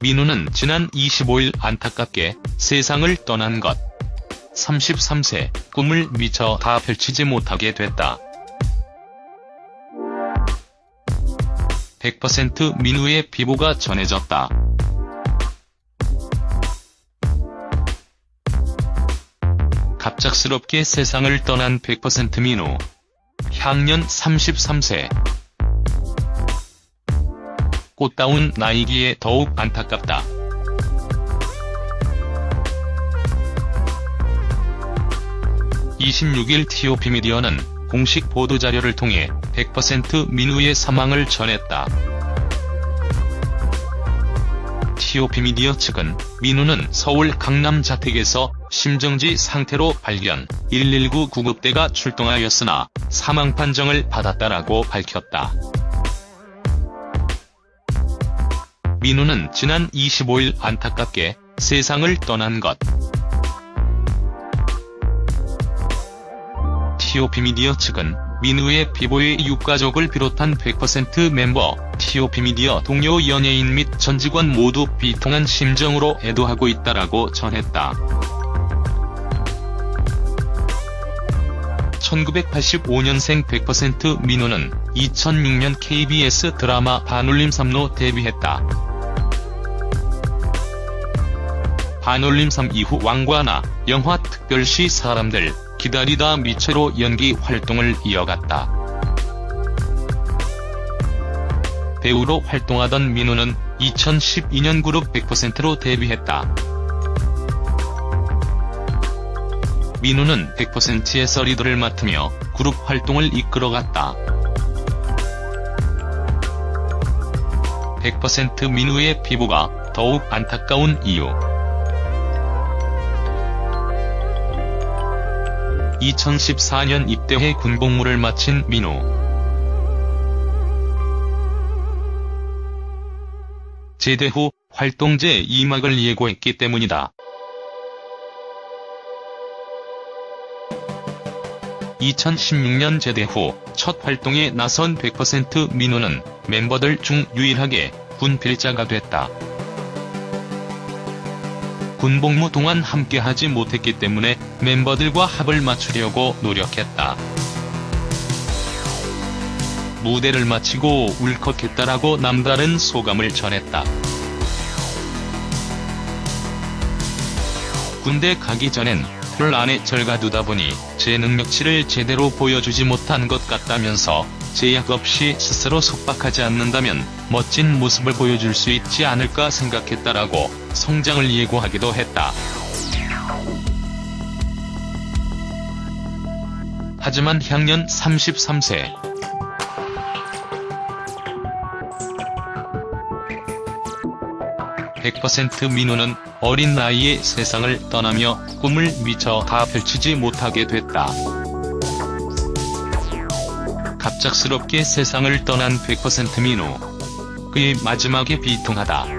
민우는 지난 25일 안타깝게 세상을 떠난 것. 33세, 꿈을 미처 다 펼치지 못하게 됐다. 100% 민우의 비보가 전해졌다. 갑작스럽게 세상을 떠난 100% 민우. 향년 33세. 꽃다운 나이기에 더욱 안타깝다. (26일) TOP 미디어는 공식 보도자료를 통해 100% 민우의 사망을 전했다. TOP 미디어 측은 민우는 서울 강남 자택에서 심정지 상태로 발견, 119 구급대가 출동하였으나 사망 판정을 받았다라고 밝혔다. 민우는 지난 25일 안타깝게 세상을 떠난 것. TOP 미디어 측은 민우의 비보의 유가족을 비롯한 100% 멤버, TOP 미디어 동료 연예인 및 전 직원 모두 비통한 심정으로 애도하고 있다라고 전했다. 1985년생 100% 민우는 2006년 KBS 드라마 반올림 3로 데뷔했다. 반올림 3 이후 왕과나, 영화 특별시 사람들, 기다리다 미처로 연기 활동을 이어갔다. 배우로 활동하던 민우는 2012년 그룹 100%로 데뷔했다. 민우는 100%에서 리더를 맡으며 그룹 활동을 이끌어갔다. 100% 민우의 피부가 더욱 안타까운 이유 2014년 입대해 군복무를 마친 민우. 제대 후 활동 제 2막을 예고했기 때문이다. 2016년 제대 후 첫 활동에 나선 100% 민우는 멤버들 중 유일하게 군 필자가 됐다. 군복무 동안 함께하지 못했기 때문에 멤버들과 합을 맞추려고 노력했다. 무대를 마치고 울컥했다라고 남다른 소감을 전했다. 군대 가기 전엔 털 안에 절가두다 보니 제 능력치를 제대로 보여주지 못한 것 같다면서 제약 없이 스스로 속박하지 않는다면 멋진 모습을 보여줄 수 있지 않을까 생각했다라고 성장을 예고하기도 했다. 하지만 향년 33세. 100% 민우는 어린 나이에 세상을 떠나며 꿈을 미처 다 펼치지 못하게 됐다. 갑작스럽게 세상을 떠난 100% 민우. 그의 마지막에 비통하다.